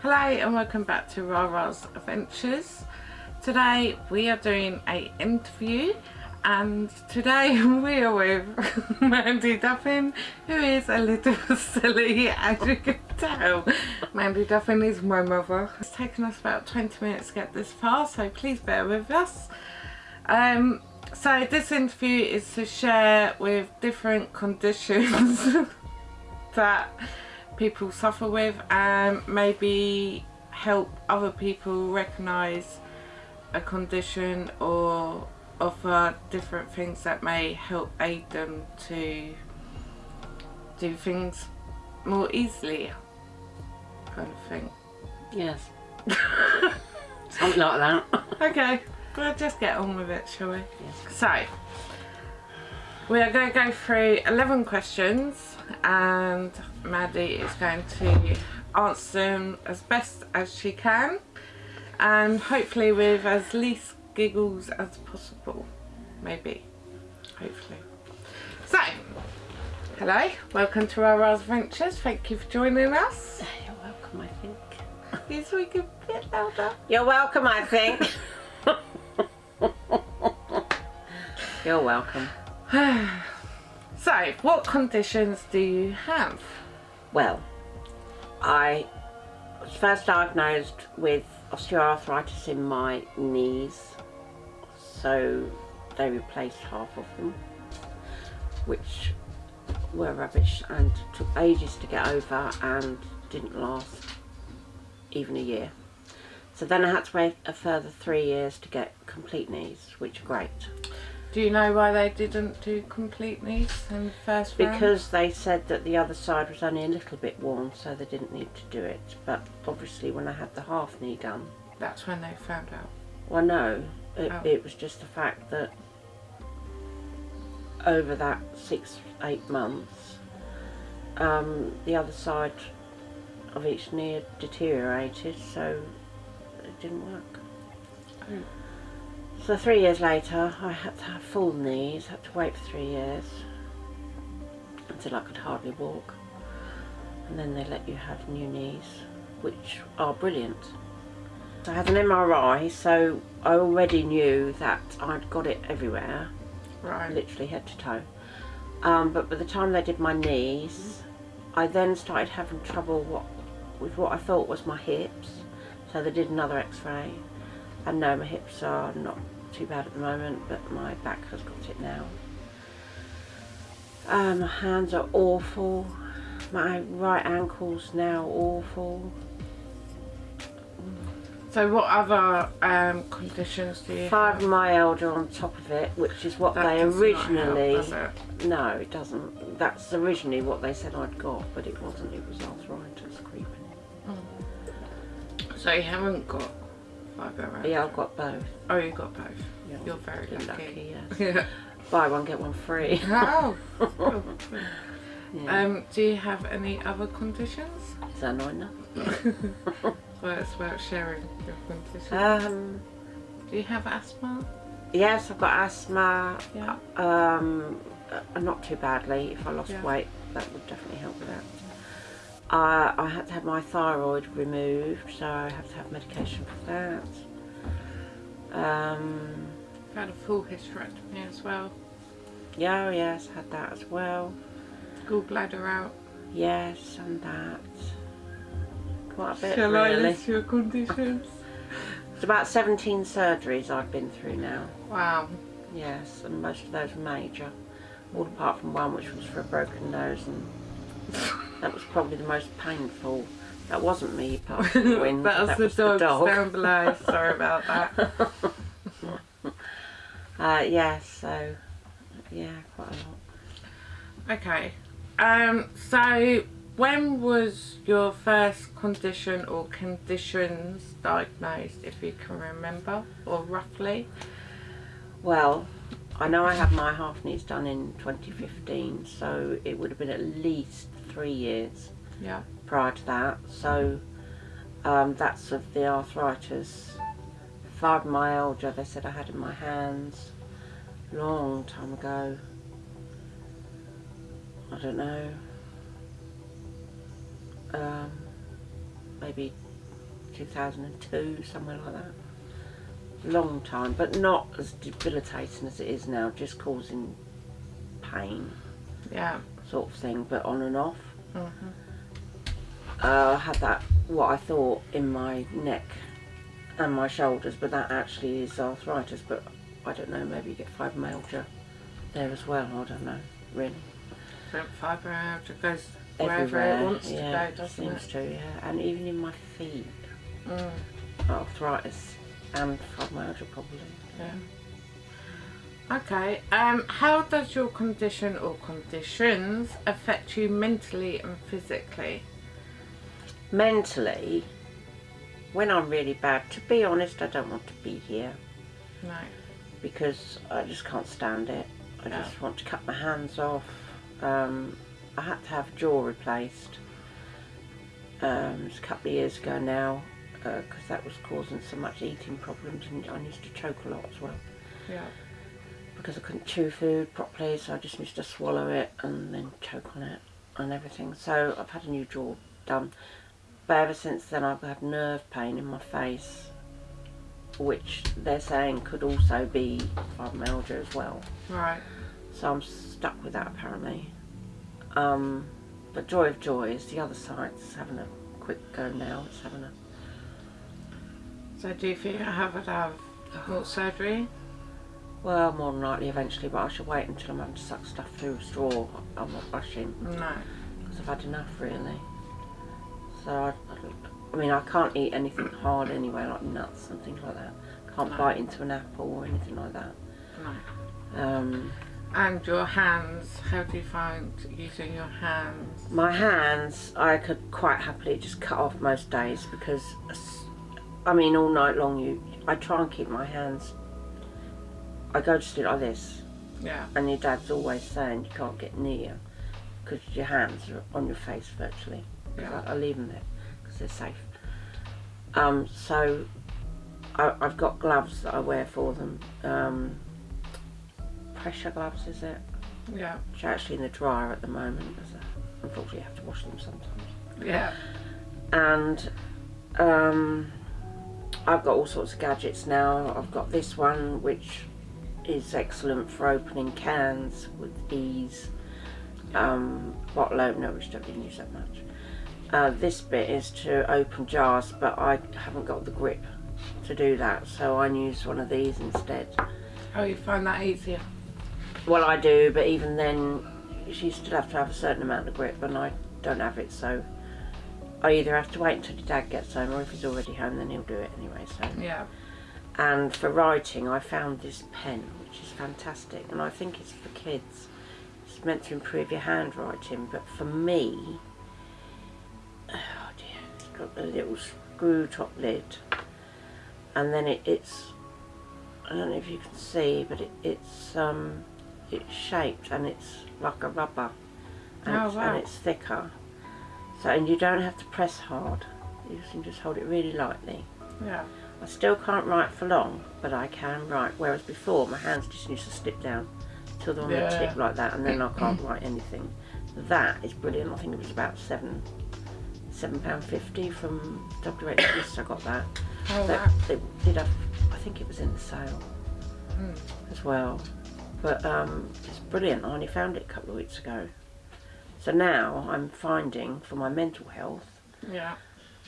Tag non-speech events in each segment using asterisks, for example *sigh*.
Hello and welcome back to Rara's Adventures. Today we are doing a interview and today *laughs* we are with *laughs* Mandy Duffin who is a little *laughs* silly as you can tell. Mandy Duffin is my mother. It's taken us about 20 minutes to get this far so please bear with us. Um, so this interview is to share with different conditions that people suffer with and maybe help other people recognise a condition or offer different things that may help aid them to do things more easily kind of thing. Yes. *laughs* Something like that. Okay, we'll just get on with it shall we? Yes. So, we are going to go through 11 questions and Maddie is going to answer them as best as she can and hopefully with as least giggles as possible. Maybe. Hopefully. So, hello, welcome to our Rara's Adventures. Thank you for joining us. You're welcome, I think. *laughs* Yes, we can bit louder. You're welcome, I think. *laughs* You're welcome. *sighs* So, what conditions do you have? Well, I was first diagnosed with osteoarthritis in my knees, so they replaced half of them, which were rubbish and took ages to get over and didn't last even a year. So then I had to wait a further three years to get complete knees, which are great. Do you know why they didn't do complete knees in the first round? Because they said that the other side was only a little bit worn, so they didn't need to do it. But obviously, when I had the half knee done, That's when they found out. well, no, it, Oh. it was just the fact that over that six, eight months, um, the other side of each knee had deteriorated, so it didn't work. Oh. So three years later, I had to have full knees, had to wait for three years until I could hardly walk. And then they let you have new knees, which are brilliant. I had an MRI, so I already knew that I'd got it everywhere, Right. literally head to toe. Um, but by the time they did my knees, I then started having trouble what, with what I thought was my hips. So they did another x-ray. And no, my hips are not too bad at the moment, but my back has got it now. Uh, my hands are awful. My right ankle's now awful. So what other um, conditions do you have? Fibromyalgia on top of it, which is what That they originally... help, it? No, it doesn't. That's originally what they said I'd got, but it wasn't. It was arthritis creeping So you haven't got Yeah, I've got both. Oh, you've got both. Yeah, You're very been lucky. yes. *laughs* Yeah. Buy one, get one free. *laughs* oh. *laughs* Yeah. Um, do you have any other conditions? Is that annoying enough? Well, it's about sharing your conditions. Um, do you have asthma? yes, I've got asthma. Yeah. Um, uh, not too badly. If I lost Yeah. weight, that would definitely help with that. Uh, I had to have my thyroid removed, so I have to have medication for that. Um, I've had a full hysterectomy as well. yeah, yes, had that as well. Gallbladder out. Yes, and that. Quite a bit, Shall I really. list your conditions? It's about 17 surgeries I've been through now. Wow. Yes, and most of those were major. All apart from one which was for a broken nose and *laughs* that was probably the most painful. That wasn't me apart from the *laughs* wind. that was, that the, was dog the dog. down below. Sorry about that. *laughs* Uh, yeah, so yeah, quite a lot. Okay. Um, so when was your first condition or conditions diagnosed, if you can remember, or roughly? Well, I know I had my half knees done in 2015, so it would have been at least three years Yeah. prior to that. So um, that's of the arthritis. Fibromyalgia, they said I had in my hands long time ago. I don't know. Um, maybe 2002, somewhere like that. Long time, but not as debilitating as it is now, just causing pain, Yeah. sort of thing, but on and off. Mhm. Uh, I had that, what I thought, in my neck and my shoulders, but that actually is arthritis, but I don't know, maybe you get fibromyalgia there as well, I don't know, really. So fibromyalgia goes wherever Everywhere, it wants yeah, to go, doesn't seems it? to, yeah, and even in my feet, Mm. arthritis and fibromyalgia probably. Yeah. Okay. Um, how does your condition or conditions affect you mentally and physically? Mentally, when I'm really bad, to be honest, I don't want to be here No. because I just can't stand it. I Yeah. just want to cut my hands off. Um, I had to have jaw replaced um, it's a couple of years ago now because that was causing so much eating problems and I used to choke a lot as well Yeah. Because I couldn't chew food properly so I just used to swallow it and then choke on it and everything so I've had a new jaw done but ever since then I've had nerve pain in my face which they're saying could also be fibromyalgia as well Right. so I'm stuck with that apparently. Um, but joy of joy is the other side side's having a quick go now. It's having a So do you think I have to have more surgery? Well, more than likely eventually, but I should wait until I'm having to suck stuff through a straw. I'm not rushing No. because I've had enough really. So I, I, I mean, I can't eat anything hard anyway, like nuts and things like that. Can't No. bite into an apple or anything like that. No. Um, And your hands, how do you find using your hands? My hands, I could quite happily just cut off most days because, I mean, all night long, you, I try and keep my hands. I go to sleep like this, Yeah. and your dad's always saying you can't get near because your hands are on your face virtually. Yeah. I, I leave them there because they're safe. Um, so I, I've got gloves that I wear for them. Um, pressure gloves, is it? Yeah. Which are actually in the dryer at the moment. Unfortunately, I have to wash them sometimes. Yeah. And um, I've got all sorts of gadgets now. I've got this one, which is excellent for opening cans with ease. Um, bottle opener, which I don't use that much. Uh, this bit is to open jars, but I haven't got the grip to do that, so I use one of these instead. Oh, you find that easier? Well, I do, but even then, you still have to have a certain amount of grip, and I don't have it, so I either have to wait until your dad gets home, or if he's already home, then he'll do it anyway. So, Yeah. And for writing, I found this pen, which is fantastic, and I think it's for kids. It's meant to improve your handwriting, but for me, oh dear, it's got a little screw top lid, and then it, it's I don't know if you can see, but it, it's um, it's shaped and it's like a rubber, and, Oh, it's, wow. and it's thicker. So and you don't have to press hard. You can just hold it really lightly. Yeah. I still can't write for long, but I can write. Whereas before, my hands just used to slip down till they're on Yeah. the tip like that, and then I *clears throat* can't write anything. That is brilliant. I think it was about seven, seven pound fifty from WH Smiths. I got that. Oh, wow. it did have. I think it was in the sale Mm. as well. But um, it's brilliant. I only found it a couple of weeks ago. So now I'm finding for my mental health Yeah.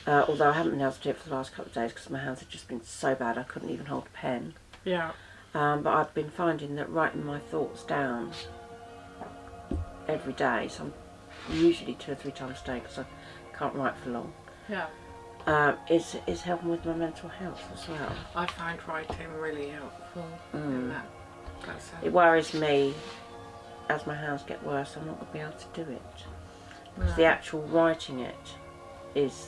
Uh, although I haven't been able to do it for the last couple of days because my hands have just been so bad I couldn't even hold a pen. Yeah. Um, but I've been finding that writing my thoughts down every day, so I'm usually two or three times a day because I can't write for long, Yeah. um, is, is helping with my mental health as well. I find writing really helpful in Mm. that. That's It worries me as my hands get worse, I'm not going to be able to do it. Because the actual writing it is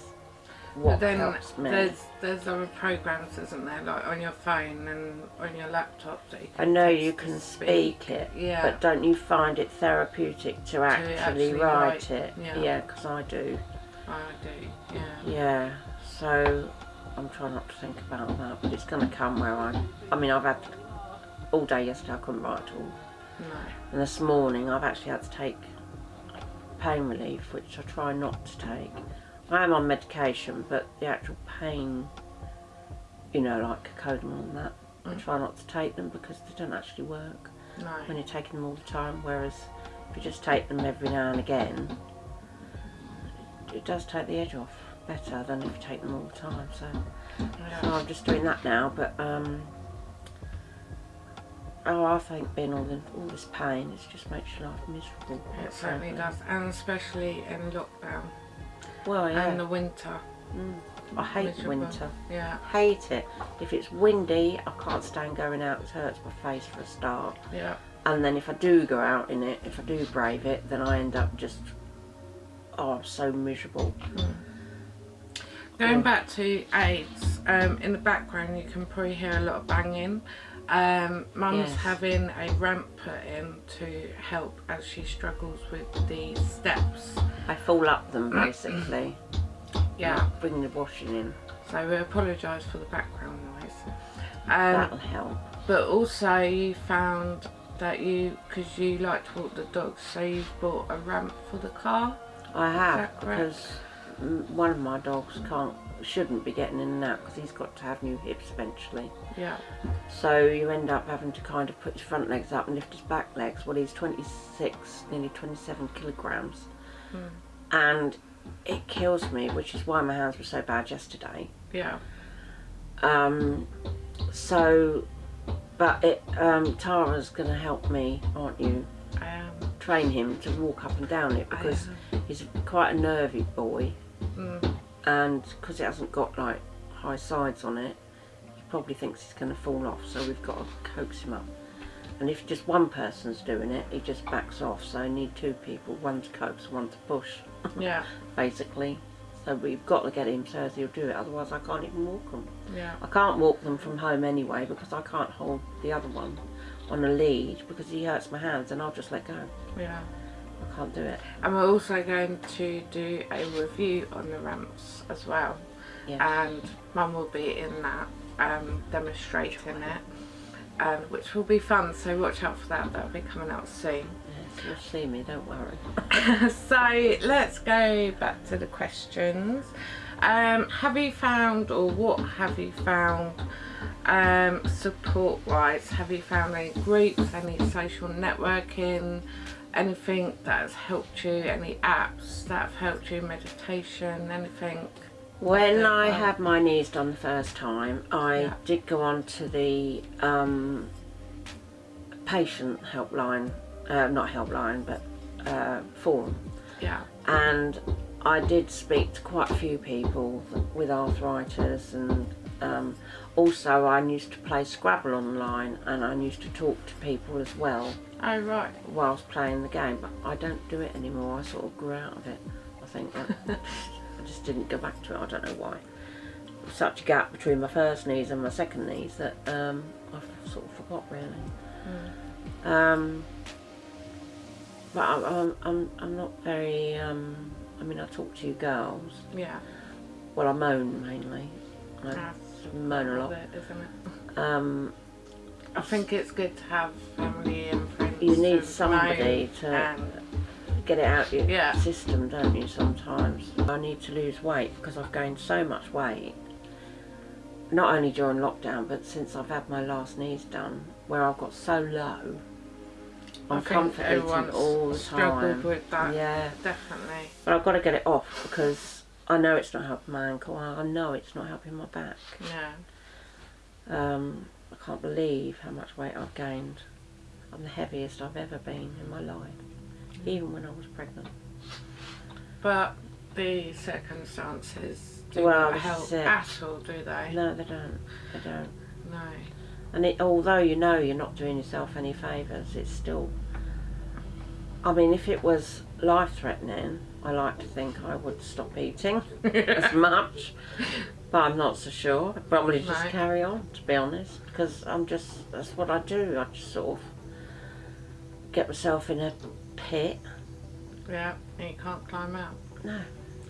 what but then there's there's other programs, isn't there, like on your phone and on your laptop that you I know you can speak it, Yeah. but don't you find it therapeutic to actually, actually write, write, it? yeah. Yeah, because I do. I do. Yeah. Yeah, so I'm trying not to think about that, but it's going to come where I'm. I mean, I've had all day yesterday, I couldn't write at all. No. And this morning, I've actually had to take pain relief, which I try not to take. I am on medication, but the actual pain, you know, like cocodamol and that, I Mm. try not to take them because they don't actually work when you're taking them all the time. Whereas if you just take them every now and again, it does take the edge off better than if you take them all the time. So, so I'm just doing that now. But um, oh, I think being all, the, all this pain, it just makes your life miserable. It certainly does, and especially in lockdown Well, yeah. and the winter. Mm. I hate Miserable. winter. Yeah, Hate it. If it's windy, I can't stand going out. It hurts my face for a start. yeah, And then if I do go out in it, if I do brave it, then I end up just oh so miserable. Going Yeah. back to aids, um, in the background you can probably hear a lot of banging. Um, Mum's Yes. having a ramp put in to help as she struggles with the steps. I fall up them basically. *clears throat* Yeah, bring the washing in. so we apologise for the background noise. Um, That'll help. but also you found that you, because you like to walk the dogs, so you've bought a ramp for the car. I have because one of my dogs can't, shouldn't be getting in and out because he's got to have new hips eventually. Yeah, So you end up having to kind of put his front legs up and lift his back legs. Well, he's 26, nearly 27 kilograms. Hmm. And it kills me, which is why my hands were so bad yesterday. yeah, Um, so, but it, um, Tara's going to help me, aren't you? I am. Train him to walk up and down it because he's quite a nervy boy. Mm, And because it hasn't got like high sides on it, he probably thinks he's going to fall off. So we've got to coax him up. And if just one person's doing it, he just backs off. So I need two people, one to coax, one to push, *laughs* yeah, basically. So we've got to get him so he'll do it. Otherwise, I can't even walk them. yeah, I can't walk them from home anyway because I can't hold the other one on a lead because he hurts my hands and I'll just let go. yeah. I can't do it. And we're also going to do a review on the ramps as well. Yeah. And Mum will be in that, um, demonstrating it, and which will be fun. So watch out for that. That'll be coming out soon. Yes, you'll see me, don't worry. *laughs* so let's go back to the questions. Um, have you found, or what have you found, um, support wise? Have you found any groups, any social networking, anything that has helped you, any apps that have helped you, meditation, anything? When I had my knees done the first time, I Yeah. did go on to the um, patient helpline, uh, not helpline, but uh, forum. Yeah, And I did speak to quite a few people with arthritis and um, also I used to play Scrabble online and I used to talk to people as well oh right, whilst playing the game but I don't do it anymore, I sort of grew out of it. I think I, *laughs* I just didn't go back to it, I don't know why. Such a gap between my first knees and my second knees that um, I've sort of forgot really. Um, but I'm, I'm, I'm, I'm not very, um, I mean I talk to you girls, yeah, well I moan mainly, I that's moan a lot. it, isn't it? Um, I think it's good to have family and. You need somebody to- get it out of your Yeah. system, don't you, sometimes. I need to lose weight because I've gained so much weight. Not only during lockdown, but since I've had my last knees done, where I've got so low. I I'm comfort eating all the time. with that. Yeah, Definitely. but I've got to get it off because I know it's not helping my ankle. I know it's not helping my back. Yeah. Um, I can't believe how much weight I've gained. I'm the heaviest I've ever been in my life, even when I was pregnant. But the circumstances do Well, not help it. at all, do they? No, they don't. They don't. No. And it, although you know you're not doing yourself any favours, it's still. I mean, if it was life threatening, I like to think I would stop eating *laughs* as much, but I'm not so sure. I'd probably just No. carry on, to be honest, because I'm just. That's what I do. I just sort of get myself in a pit. Yeah. And you can't climb out. No,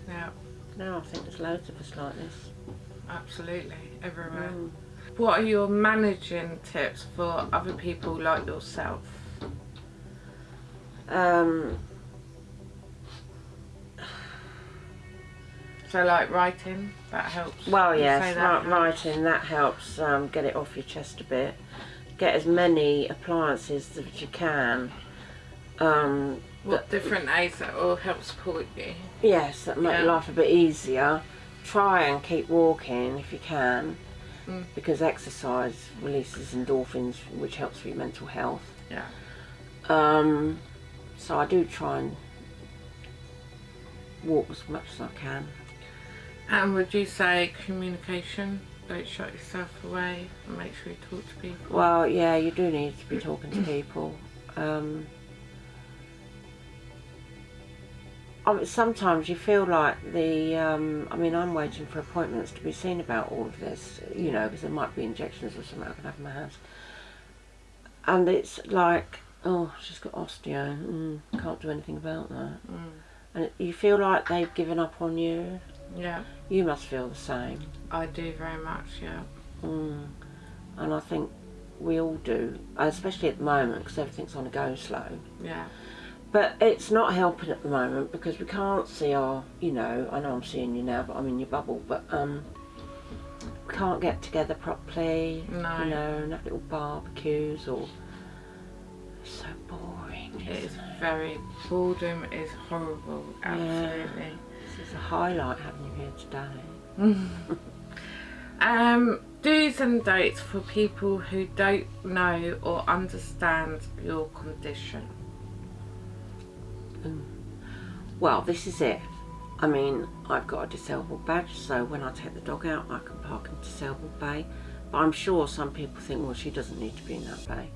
Yeah. no, I think there's loads of us like this. Absolutely. Everywhere. Mm. What are your managing tips for other people like yourself? Um, So like writing, that helps. Well, yes, that helps? writing that helps um, get it off your chest a bit. Get as many appliances as you can. Um, What different aids that all help support you? yes, that make Yeah. life a bit easier. Try and keep walking if you can, Mm. because exercise releases endorphins, which helps with your mental health. Yeah. Um, so I do try and walk as much as I can. And would you say communication? Don't shut yourself away and make sure you talk to people. Well, yeah, you do need to be talking to people. Um, I mean, sometimes you feel like the. Um, I mean, I'm waiting for appointments to be seen about all of this, you know, because there might be injections or something I can have in my hands. And it's like, oh, she's got osteo. Mm, can't do anything about that. Mm. And it, you feel like they've given up on you. Yeah, You must feel the same. I do very much. Yeah. Mm. And I think we all do, especially at the moment because everything's on a go slow. Yeah. But it's not helping at the moment because we can't see our, you know, I know I'm seeing you now, but I'm in your bubble, but um, we can't get together properly, No. you know, and have little barbecues or. It's so boring. It is it? very boredom is horrible. Absolutely. This is a highlight having you here today. *laughs* Um, do's and don'ts for people who don't know or understand your condition. Well, this is it. I mean, I've got a disabled badge, so when I take the dog out, I can park in disabled bay. But I'm sure some people think, well, she doesn't need to be in that bay.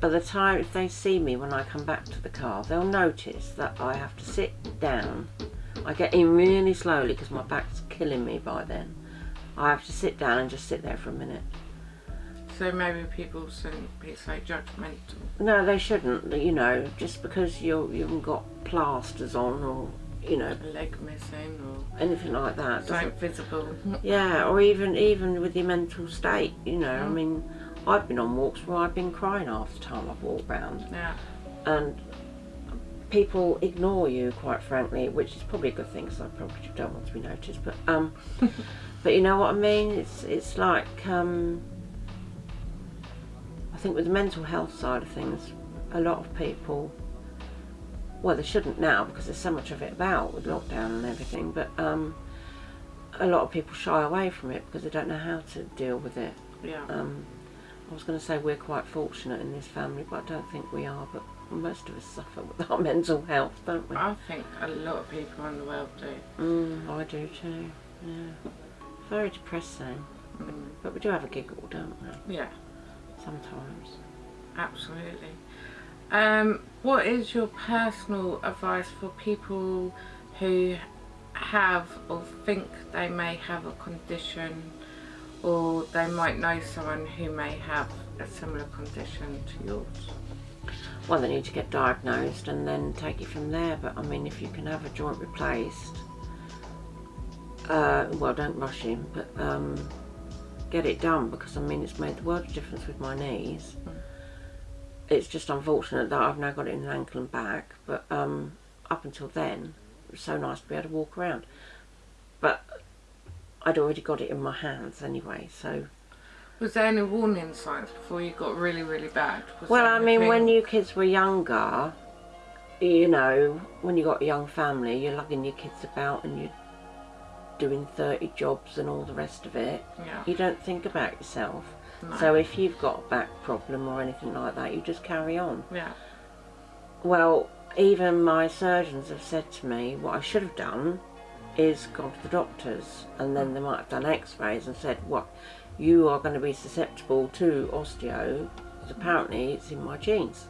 By the time, if they see me when I come back to the car, they'll notice that I have to sit down. I get in really slowly because my back's killing me by then. I have to sit down and just sit there for a minute. So maybe people shouldn't be so judgmental. No, they shouldn't. You know, just because you you haven't got plasters on or you know A leg missing or anything like that. doesn't visible. Yeah, or even even with your mental state, you know. I Mm. mean, I've been on walks where I've been crying half the time I've walked round, Yeah. and people ignore you, quite frankly, which is probably a good thing because I probably don't want to be noticed. But um, *laughs* but you know what I mean? It's it's like um, I think with the mental health side of things, a lot of people. Well, they shouldn't now because there's so much of it about with lockdown and everything. But um, a lot of people shy away from it because they don't know how to deal with it. Yeah. Um, I was going to say we're quite fortunate in this family, but I don't think we are. But most of us suffer with our *laughs* mental health, don't we? I think a lot of people in the world do. Mm, I do too. Yeah. Very depressing. Mm. But we do have a giggle, don't we? Yeah, Sometimes. absolutely. Um, what is your personal advice for people who have or think they may have a condition or they might know someone who may have a similar condition to yours? Well, they need to get diagnosed and then take it from there. But I mean, if you can have a joint replaced, uh, well, don't rush him, but um, get it done because I mean, it's made the world of difference with my knees. It's just unfortunate that I've now got it in an ankle and back, but um, up until then, it was so nice to be able to walk around. But I'd already got it in my hands anyway, so. Was there any warning signs before you got really, really bad? Was Well, I mean, when you kids were younger, you know, when you got a young family, you're lugging your kids about and you're doing 30 jobs and all the rest of it. Yeah. You don't think about yourself. No. So if you've got a back problem or anything like that, you just carry on. Yeah. Well, even my surgeons have said to me, what I should have done is gone to the doctors and then they might have done x-rays and said, what, you are going to be susceptible to osteo, because apparently it's in my genes.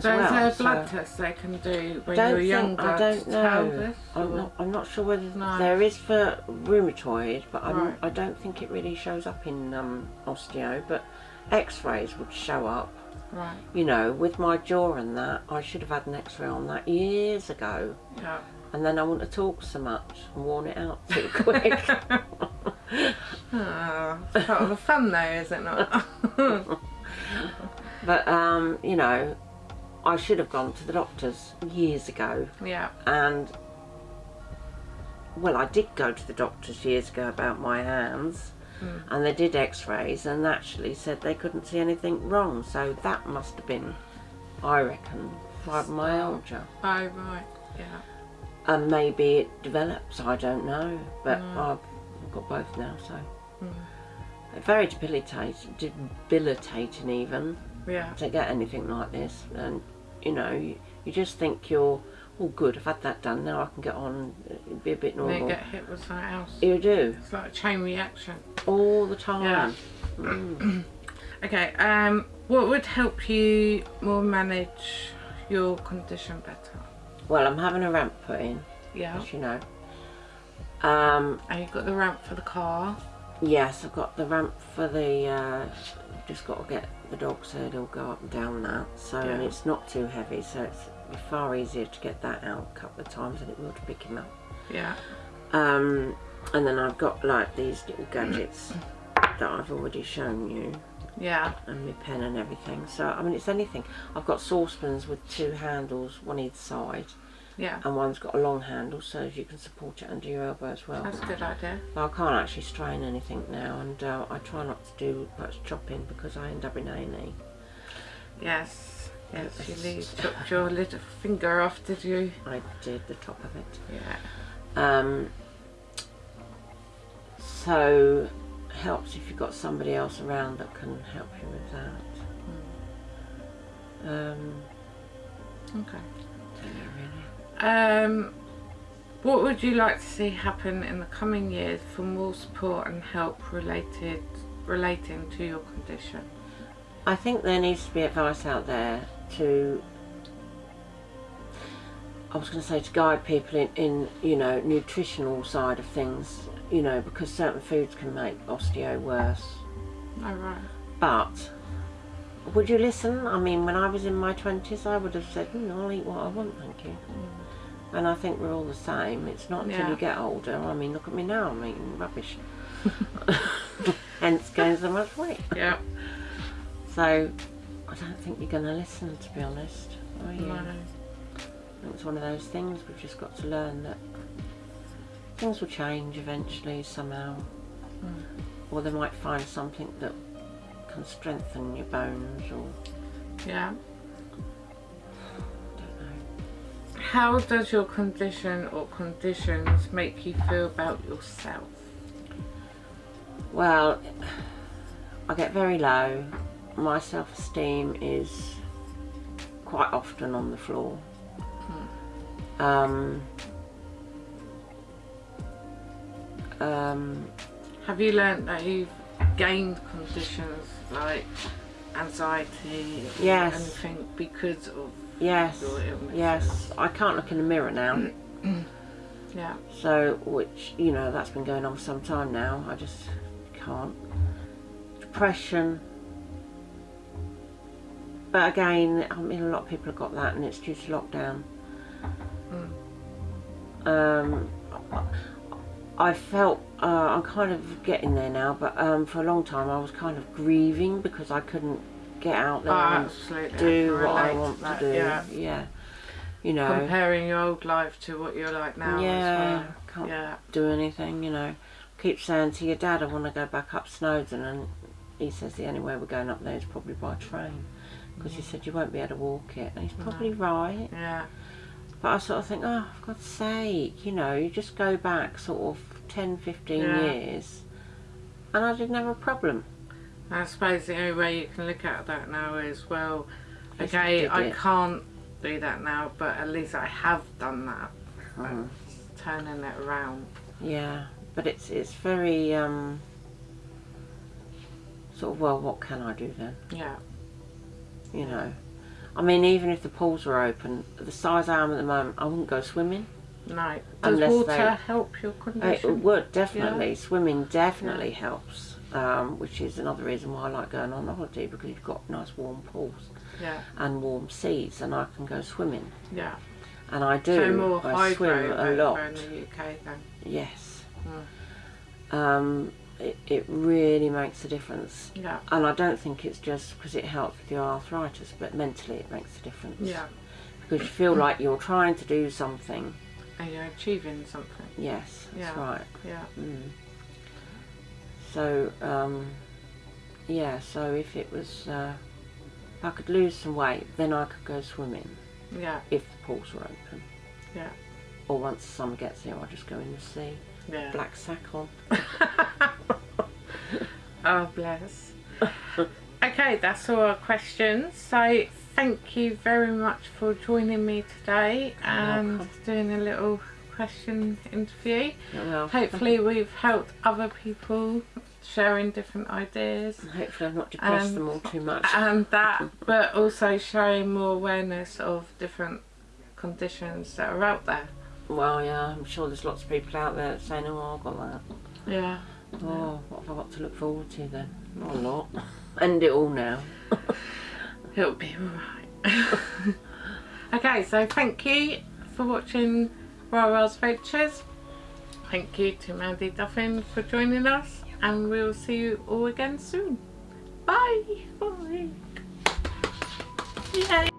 So well. is there a So blood test they can do when don't you're think- younger I don't know. this? I'm not, I'm not sure whether No. there is for rheumatoid, but I'm, Right. I don't think it really shows up in um, osteo. But X-rays would show up. Right. You know, with my jaw and that, I should have had an X-ray on that years ago, Yeah. and then I wouldn't have talked so much and worn it out too *laughs* quick. *laughs* Ah, it's part of the fun though, is it not? *laughs* but um, you know, I should have gone to the doctors years ago. yeah. and well, I did go to the doctors years ago about my hands, Mm. and they did X-rays, and actually said they couldn't see anything wrong. So that must have been, I reckon, fibromyalgia, Oh right. Yeah. and maybe it develops. I don't know, but Mm. I've got both now, so Mm. very debilitating, debilitating even Yeah. to get anything like this, and you know, you, you just think you're, oh, good, I've had that done. Now I can get on, and be a bit And then normal. get hit with something else. You do It's like a chain reaction. all the time. Yeah. Mm. *clears throat* Okay. Um, what would help you more manage your condition better? Well, I'm having a ramp put in, Yeah. as you know. Um, And you've got the ramp for the car. Yes, I've got the ramp for the. Uh, just got to get the dog so it'll go up and down that. So and it's not too heavy, so it's far easier to get that out a couple of times than it will to pick him up. Yeah. Um, and then I've got like these little gadgets that I've already shown you, Yeah. and my pen and everything. So I mean, it's anything. I've got saucepans with two handles, one either side, Yeah. and one's got a long handle so you can support it under your elbow as well. That's a good idea. But I can't actually strain anything now, and uh, I try not to do much chopping because I end up in A&E. Yes. Yes. You chopped your little finger off, did you? I did the top of it. Yeah. Um, so helps if you've got somebody else around that can help you with that. Um, Okay. don't know really. Um, what would you like to see happen in the coming years for more support and help related relating to your condition? I think there needs to be advice out there to. I was going to say to guide people in, in, you know, nutritional side of things, you know, because certain foods can make osteo worse. Oh right. But would you listen? I mean, when I was in my twenties, I would have said, mm, "I'll eat what I want, thank you." And I think we're all the same. It's not until Yeah. you get older. I mean, look at me now. I'm eating rubbish. *laughs* Hence, gain so much weight. Yeah. So, I don't think you're going to listen, to be honest. Are you? No. It's one of those things we've just got to learn that things will change eventually somehow, Mm. or they might find something that can strengthen your bones, or Yeah. How does your condition or conditions make you feel about yourself? Well, I get very low. My self-esteem is quite often on the floor. Um, um, Have you learnt that you've gained conditions like anxiety or Yes. anything because of yes, yes. I can't look in the mirror now. *clears throat* Yeah. So, which, you know, that's been going on for some time now. I just can't. Depression. But again, I mean, a lot of people have got that and it's due to lockdown. Um, I felt, uh, I'm kind of getting there now, but um, for a long time I was kind of grieving because I couldn't get out there Oh, and do I what I want that, to do. Yeah. yeah. You know. Comparing your old life to what you're like now Yeah, as well. can't Yeah. do anything, you know. Keep saying to your dad, I want to go back up Snowdon, and he says the only way we're going up there is probably by train. Because he mm. said you won't be able to walk it, and he's probably right. Yeah. But I sort of think, oh, for God's sake, you know, you just go back sort of 10, 15 Yeah. years, and I didn't have a problem. I suppose the only way you can look at that now is, well, okay, I it. can't do that now, but at least I have done that. Mhm. Turning it around. Yeah, but it's it's very um, sort of well, what can I do then? Yeah. You know, I mean, even if the pools were open, the size I am at the moment, I wouldn't go swimming. No. Does Unless water they- help your condition? It would definitely. Swimming definitely helps, um, which is another reason why I like going on holiday because you've got nice warm pools Yeah. and warm seas, and I can go swimming. Yeah. And I do. So more I swim a lot. in the UK then. Yes. Mm. Um, it, it really makes a difference. Yeah. And I don't think it's just because it helps with your arthritis, but mentally it makes a difference. Yeah. Because you feel like you're trying to do something and you're achieving something. Yes, that's Yeah. right. Yeah. Mm. So, um, yeah, so if it was, uh, if I could lose some weight, then I could go swimming Yeah. if the pools were open. Yeah. Or once the summer gets here, I'll just go in the sea, Yeah. black sack on. *laughs* oh bless. okay, that's all our questions. So thank you very much for joining me today and welcome. doing a little question interview. Hopefully we've helped other people sharing different ideas hopefully I've not depressed Um, them all too much. and that but also showing more awareness of different conditions that are out there. Well, yeah, I'm sure there's lots of people out there saying, oh, I've got that. Yeah. Oh, what have I got to look forward to then? Not a lot. End it all now. *laughs* It'll be alright. *laughs* okay, so thank you for watching Rara's Ventures. Thank you to Mandy Duffin for joining us, and we'll see you all again soon. Bye! Bye! Yay!